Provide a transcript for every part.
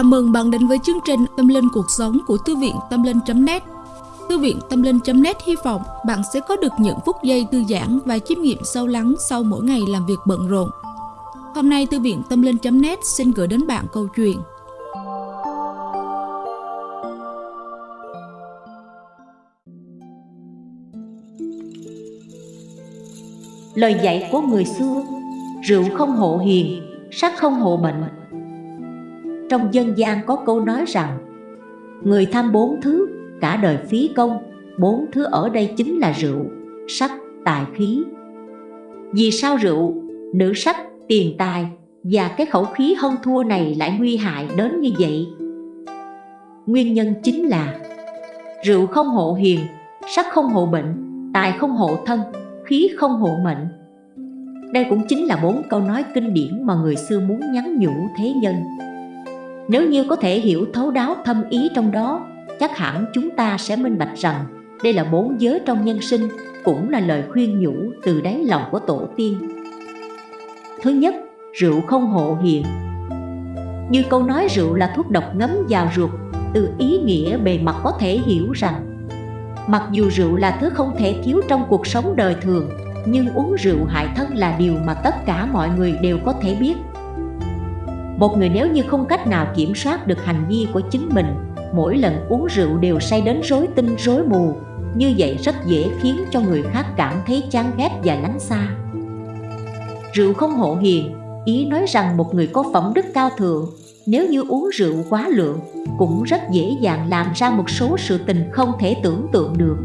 Chào mừng bạn đến với chương trình Tâm Linh Cuộc Sống của Thư viện Tâm Linh.net Thư viện Tâm Linh.net hy vọng bạn sẽ có được những phút giây thư giãn và chiêm nghiệm sâu lắng sau mỗi ngày làm việc bận rộn. Hôm nay Thư viện Tâm Linh.net xin gửi đến bạn câu chuyện. Lời dạy của người xưa Rượu không hộ hiền, sắc không hộ bệnh trong dân gian có câu nói rằng Người tham bốn thứ, cả đời phí công Bốn thứ ở đây chính là rượu, sắc, tài khí. Vì sao rượu, nữ sắc, tiền tài Và cái khẩu khí hân thua này lại nguy hại đến như vậy? Nguyên nhân chính là Rượu không hộ hiền, sắc không hộ bệnh Tài không hộ thân, khí không hộ mệnh. Đây cũng chính là bốn câu nói kinh điển mà người xưa muốn nhắn nhủ thế nhân nếu như có thể hiểu thấu đáo thâm ý trong đó, chắc hẳn chúng ta sẽ minh bạch rằng đây là bốn giới trong nhân sinh, cũng là lời khuyên nhủ từ đáy lòng của tổ tiên. Thứ nhất, rượu không hộ hiền. Như câu nói rượu là thuốc độc ngấm vào ruột, từ ý nghĩa bề mặt có thể hiểu rằng Mặc dù rượu là thứ không thể thiếu trong cuộc sống đời thường, nhưng uống rượu hại thân là điều mà tất cả mọi người đều có thể biết một người nếu như không cách nào kiểm soát được hành vi của chính mình, Mỗi lần uống rượu đều say đến rối tinh, rối mù. Như vậy rất dễ khiến cho người khác cảm thấy chán ghét và lánh xa. Rượu không hộ hiền, Ý nói rằng một người có phẩm đức cao thượng, Nếu như uống rượu quá lượng, Cũng rất dễ dàng làm ra một số sự tình không thể tưởng tượng được.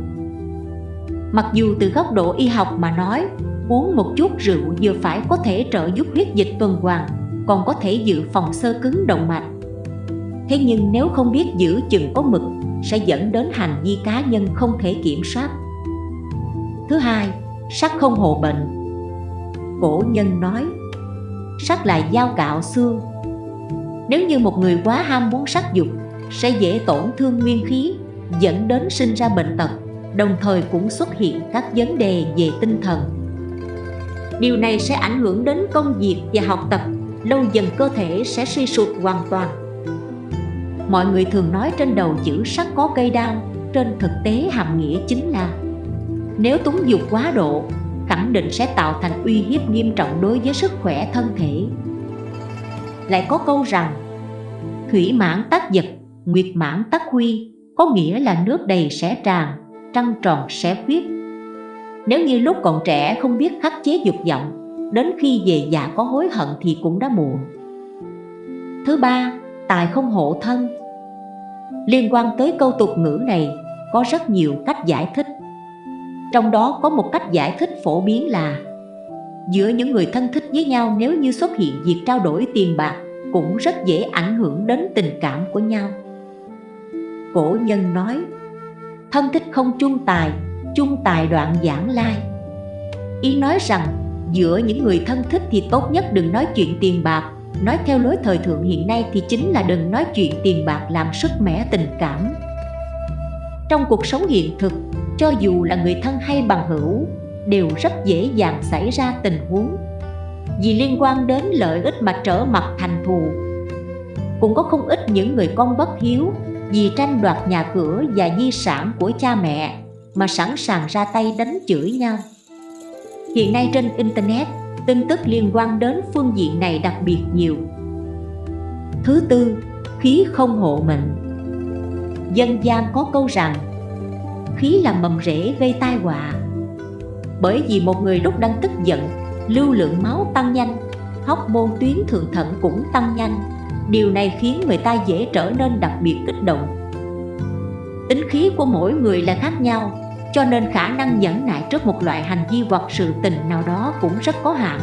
Mặc dù từ góc độ y học mà nói, Uống một chút rượu vừa phải có thể trợ giúp huyết dịch tuần hoàn còn có thể dự phòng sơ cứng động mạch. Thế nhưng nếu không biết giữ chừng có mực sẽ dẫn đến hành vi cá nhân không thể kiểm soát. Thứ hai, sắc không hộ bệnh. Cổ nhân nói Sắc là dao cạo xương. Nếu như một người quá ham muốn sắc dục Sẽ dễ tổn thương nguyên khí Dẫn đến sinh ra bệnh tật Đồng thời cũng xuất hiện các vấn đề về tinh thần. Điều này sẽ ảnh hưởng đến công việc và học tập lâu dần cơ thể sẽ suy sụp hoàn toàn. Mọi người thường nói trên đầu chữ sắc có cây đao Trên thực tế hàm nghĩa chính là. Nếu túng dục quá độ Khẳng định sẽ tạo thành uy hiếp nghiêm trọng đối với sức khỏe thân thể. Lại có câu rằng Thủy mãn tắc giật, nguyệt mãn tắc huy Có nghĩa là nước đầy sẽ tràn, trăng tròn sẽ khuyết. Nếu như lúc còn trẻ không biết khắc chế dục vọng đến khi về già có hối hận thì cũng đã muộn. Thứ ba, tài không hộ thân. Liên quan tới câu tục ngữ này có rất nhiều cách giải thích. Trong đó có một cách giải thích phổ biến là Giữa những người thân thích với nhau nếu như xuất hiện việc trao đổi tiền bạc Cũng rất dễ ảnh hưởng đến tình cảm của nhau. Cổ nhân nói Thân thích không chung tài, chung tài đoạn giảng lai. Ý nói rằng giữa những người thân thích thì tốt nhất đừng nói chuyện tiền bạc. Nói theo lối thời thượng hiện nay thì chính là đừng nói chuyện tiền bạc làm sức mẻ tình cảm. Trong cuộc sống hiện thực, cho dù là người thân hay bằng hữu Đều rất dễ dàng xảy ra tình huống. Vì liên quan đến lợi ích mà trở mặt thành thù. Cũng có không ít những người con bất hiếu Vì tranh đoạt nhà cửa và di sản của cha mẹ Mà sẵn sàng ra tay đánh chửi nhau. Hiện nay trên Internet, tin tức liên quan đến phương diện này đặc biệt nhiều. Thứ tư, khí không hộ mệnh. Dân gian có câu rằng Khí là mầm rễ gây tai họa. Bởi vì một người lúc đang tức giận Lưu lượng máu tăng nhanh Hóc môn tuyến thượng thận cũng tăng nhanh. Điều này khiến người ta dễ trở nên đặc biệt kích động. Tính khí của mỗi người là khác nhau cho nên khả năng nhẫn nại trước một loại hành vi hoặc sự tình nào đó cũng rất có hạn.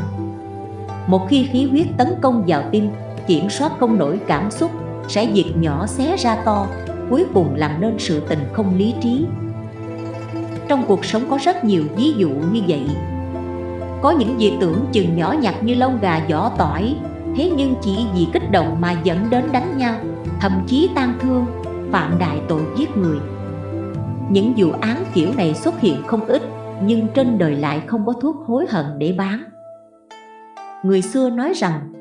Một khi khí huyết tấn công vào tim, kiểm soát không nổi cảm xúc, sẽ diệt nhỏ xé ra to, cuối cùng làm nên sự tình không lý trí. Trong cuộc sống có rất nhiều ví dụ như vậy. Có những việc tưởng chừng nhỏ nhặt như lông gà vỏ tỏi, thế nhưng chỉ vì kích động mà dẫn đến đánh nhau, thậm chí tan thương, phạm đại tội giết người những vụ án kiểu này xuất hiện không ít, Nhưng trên đời lại không có thuốc hối hận để bán. Người xưa nói rằng,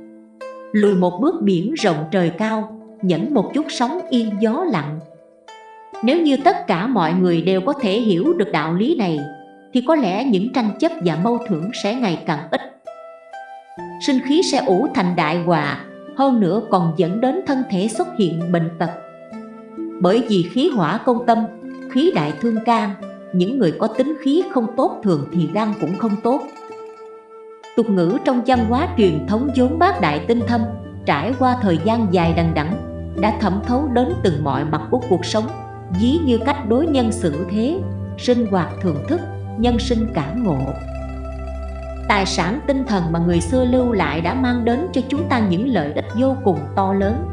Lùi một bước biển rộng trời cao, nhẫn một chút sóng yên gió lặng. Nếu như tất cả mọi người đều có thể hiểu được đạo lý này, thì có lẽ những tranh chấp và mâu thuẫn sẽ ngày càng ít. Sinh khí sẽ ủ thành đại họa, hơn nữa còn dẫn đến thân thể xuất hiện bệnh tật. Bởi vì khí hỏa công tâm khí đại thương can, những người có tính khí không tốt thường thì răng cũng không tốt. Tục ngữ trong văn hóa truyền thống vốn bác đại tinh thâm, trải qua thời gian dài đằng đẵng, đã thẩm thấu đến từng mọi mặt của cuộc sống, ví như cách đối nhân xử thế, sinh hoạt thưởng thức, nhân sinh cảm ngộ. Tài sản tinh thần mà người xưa lưu lại đã mang đến cho chúng ta những lợi ích vô cùng to lớn.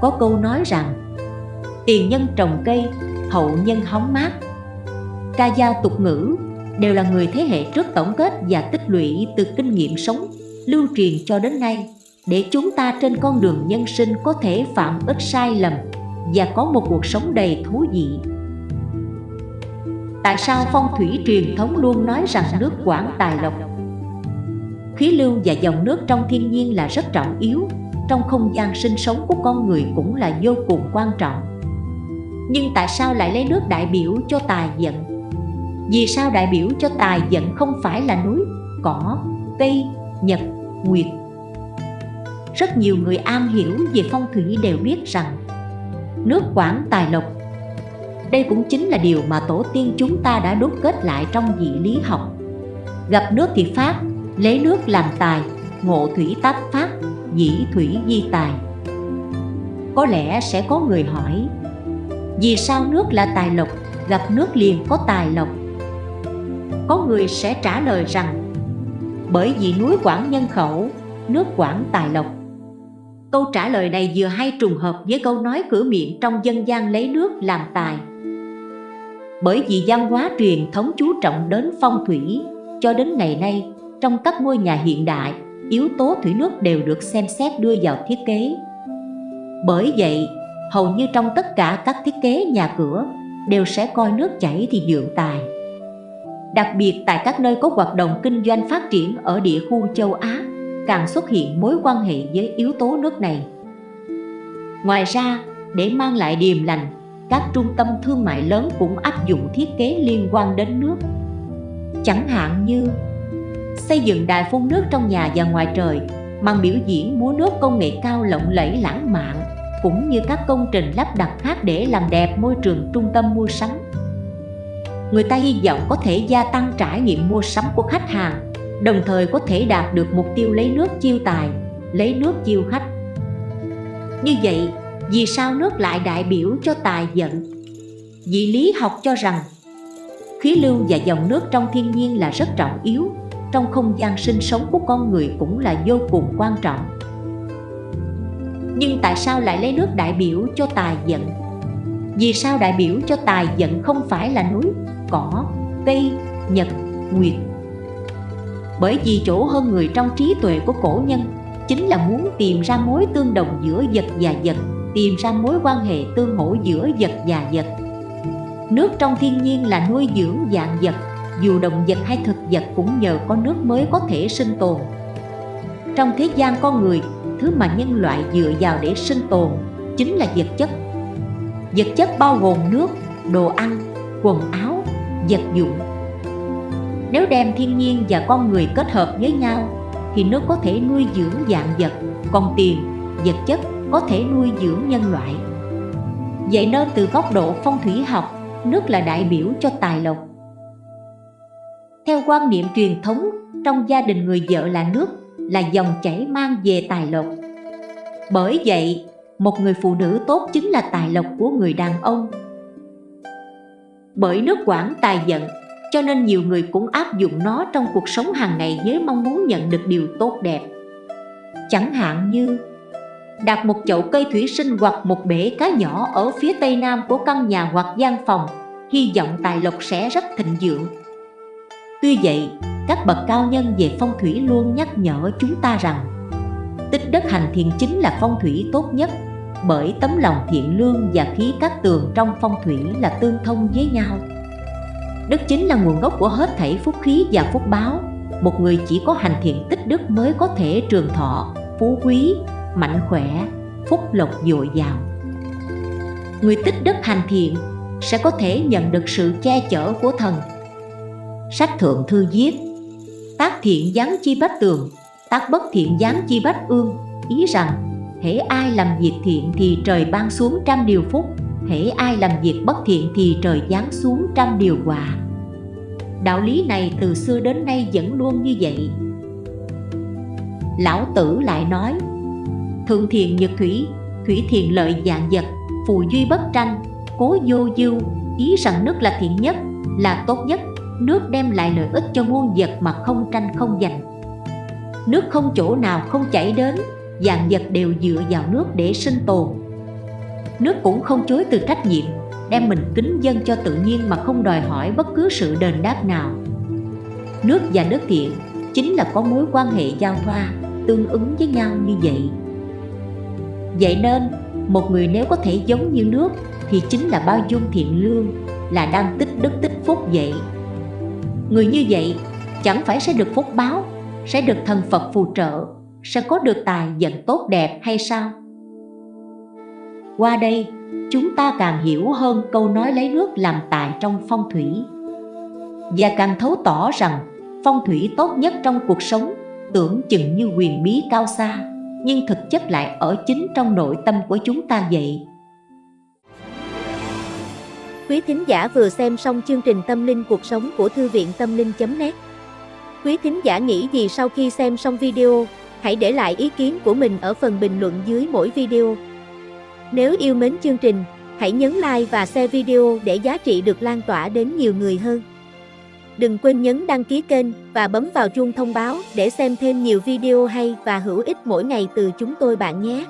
Có câu nói rằng, tiền nhân trồng cây hậu nhân hóng mát. Ca dao tục ngữ đều là người thế hệ trước tổng kết và tích lũy từ kinh nghiệm sống, lưu truyền cho đến nay, để chúng ta trên con đường nhân sinh có thể phạm ít sai lầm và có một cuộc sống đầy thú vị. Tại sao phong thủy truyền thống luôn nói rằng nước quản tài lộc? Khí lưu và dòng nước trong thiên nhiên là rất trọng yếu, Trong không gian sinh sống của con người cũng là vô cùng quan trọng. Nhưng tại sao lại lấy nước đại biểu cho tài vận Vì sao đại biểu cho tài vận không phải là núi, cỏ, cây, nhật, nguyệt? Rất nhiều người am hiểu về phong thủy đều biết rằng Nước quản tài lộc đây cũng chính là điều mà tổ tiên chúng ta đã đúc kết lại trong dị lý học. Gặp nước thì phát, lấy nước làm tài, ngộ thủy táp phát, dĩ thủy di tài. Có lẽ sẽ có người hỏi vì sao nước là tài lộc, gặp nước liền có tài lộc? Có người sẽ trả lời rằng Bởi vì núi quản nhân khẩu, nước quản tài lộc. Câu trả lời này vừa hay trùng hợp với câu nói cửa miệng trong dân gian lấy nước làm tài. Bởi vì văn hóa truyền thống chú trọng đến phong thủy cho đến ngày nay trong các ngôi nhà hiện đại yếu tố thủy nước đều được xem xét đưa vào thiết kế. Bởi vậy hầu như trong tất cả các thiết kế nhà cửa đều sẽ coi nước chảy thì dưỡng tài. Đặc biệt tại các nơi có hoạt động kinh doanh phát triển ở địa khu châu Á, càng xuất hiện mối quan hệ với yếu tố nước này. Ngoài ra, để mang lại điềm lành, các trung tâm thương mại lớn cũng áp dụng thiết kế liên quan đến nước. Chẳng hạn như xây dựng đài phun nước trong nhà và ngoài trời màn biểu diễn múa nước công nghệ cao lộng lẫy lãng mạn cũng như các công trình lắp đặt khác để làm đẹp môi trường trung tâm mua sắm. Người ta hy vọng có thể gia tăng trải nghiệm mua sắm của khách hàng, đồng thời có thể đạt được mục tiêu lấy nước chiêu tài, lấy nước chiêu khách. Như vậy, vì sao nước lại đại biểu cho tài vận? Vị lý học cho rằng, khí lưu và dòng nước trong thiên nhiên là rất trọng yếu, trong không gian sinh sống của con người cũng là vô cùng quan trọng nhưng tại sao lại lấy nước đại biểu cho tài giận? vì sao đại biểu cho tài giận không phải là núi, cỏ, cây, nhật, nguyệt? Bởi vì chỗ hơn người trong trí tuệ của cổ nhân chính là muốn tìm ra mối tương đồng giữa vật và vật, tìm ra mối quan hệ tương hỗ giữa vật và vật. Nước trong thiên nhiên là nuôi dưỡng dạng vật, dù động vật hay thực vật cũng nhờ có nước mới có thể sinh tồn. Trong thế gian con người thứ mà nhân loại dựa vào để sinh tồn chính là vật chất. Vật chất bao gồm nước, đồ ăn, quần áo, vật dụng. Nếu đem thiên nhiên và con người kết hợp với nhau, thì nước có thể nuôi dưỡng dạng vật còn tiền, vật chất có thể nuôi dưỡng nhân loại. Vậy nên từ góc độ phong thủy học, nước là đại biểu cho tài lộc. Theo quan niệm truyền thống, trong gia đình người vợ là nước là dòng chảy mang về tài lộc. Bởi vậy, một người phụ nữ tốt chính là tài lộc của người đàn ông. Bởi nước quản tài vận cho nên nhiều người cũng áp dụng nó trong cuộc sống hàng ngày với mong muốn nhận được điều tốt đẹp. Chẳng hạn như, đặt một chậu cây thủy sinh hoặc một bể cá nhỏ ở phía tây nam của căn nhà hoặc gian phòng, hy vọng tài lộc sẽ rất thịnh vượng. Tuy vậy các bậc cao nhân về phong thủy luôn nhắc nhở chúng ta rằng, tích đất hành thiện chính là phong thủy tốt nhất, bởi tấm lòng thiện lương và khí các tường trong phong thủy là tương thông với nhau. Đất chính là nguồn gốc của hết thảy phúc khí và phúc báo. Một người chỉ có hành thiện tích đức mới có thể trường thọ, phú quý, mạnh khỏe, phúc lộc dồi dào. Người tích đức hành thiện sẽ có thể nhận được sự che chở của thần. Sách thượng thư viết tác thiện giáng chi bách tường, tác bất thiện giáng chi bách ương. Ý rằng, hễ ai làm việc thiện thì trời ban xuống trăm điều phúc, hễ ai làm việc bất thiện thì trời giáng xuống trăm điều quả. Đạo lý này từ xưa đến nay vẫn luôn như vậy. Lão tử lại nói thượng thiện nhật thủy thủy thiện lợi dạng vật, phù duy bất tranh, cố vô dư. Ý rằng nước là thiện nhất, là tốt nhất nước đem lại lợi ích cho muôn vật mà không tranh, không giành. Nước không chỗ nào không chảy đến dạng vật đều dựa vào nước để sinh tồn. Nước cũng không chối từ trách nhiệm, đem mình kính dân cho tự nhiên mà không đòi hỏi bất cứ sự đền đáp nào. Nước và nước thiện chính là có mối quan hệ giao thoa, tương ứng với nhau như vậy. Vậy nên, một người nếu có thể giống như nước thì chính là bao dung thiện lương, là đang tích đức tích phúc vậy người như vậy chẳng phải sẽ được phúc báo, sẽ được thần phật phù trợ, sẽ có được tài vận tốt đẹp hay sao? Qua đây, chúng ta càng hiểu hơn câu nói lấy nước làm tài trong phong thủy. Và càng thấu tỏ rằng phong thủy tốt nhất trong cuộc sống tưởng chừng như quyền bí cao xa, nhưng thực chất lại ở chính trong nội tâm của chúng ta vậy. Quý thính giả vừa xem xong chương trình Tâm linh cuộc sống của Thư viện Tâm linh.net Quý thính giả nghĩ gì sau khi xem xong video, hãy để lại ý kiến của mình ở phần bình luận dưới mỗi video. Nếu yêu mến chương trình, hãy nhấn like và share video để giá trị được lan tỏa đến nhiều người hơn. Đừng quên nhấn đăng ký kênh và bấm vào chuông thông báo để xem thêm nhiều video hay và hữu ích mỗi ngày từ chúng tôi bạn nhé.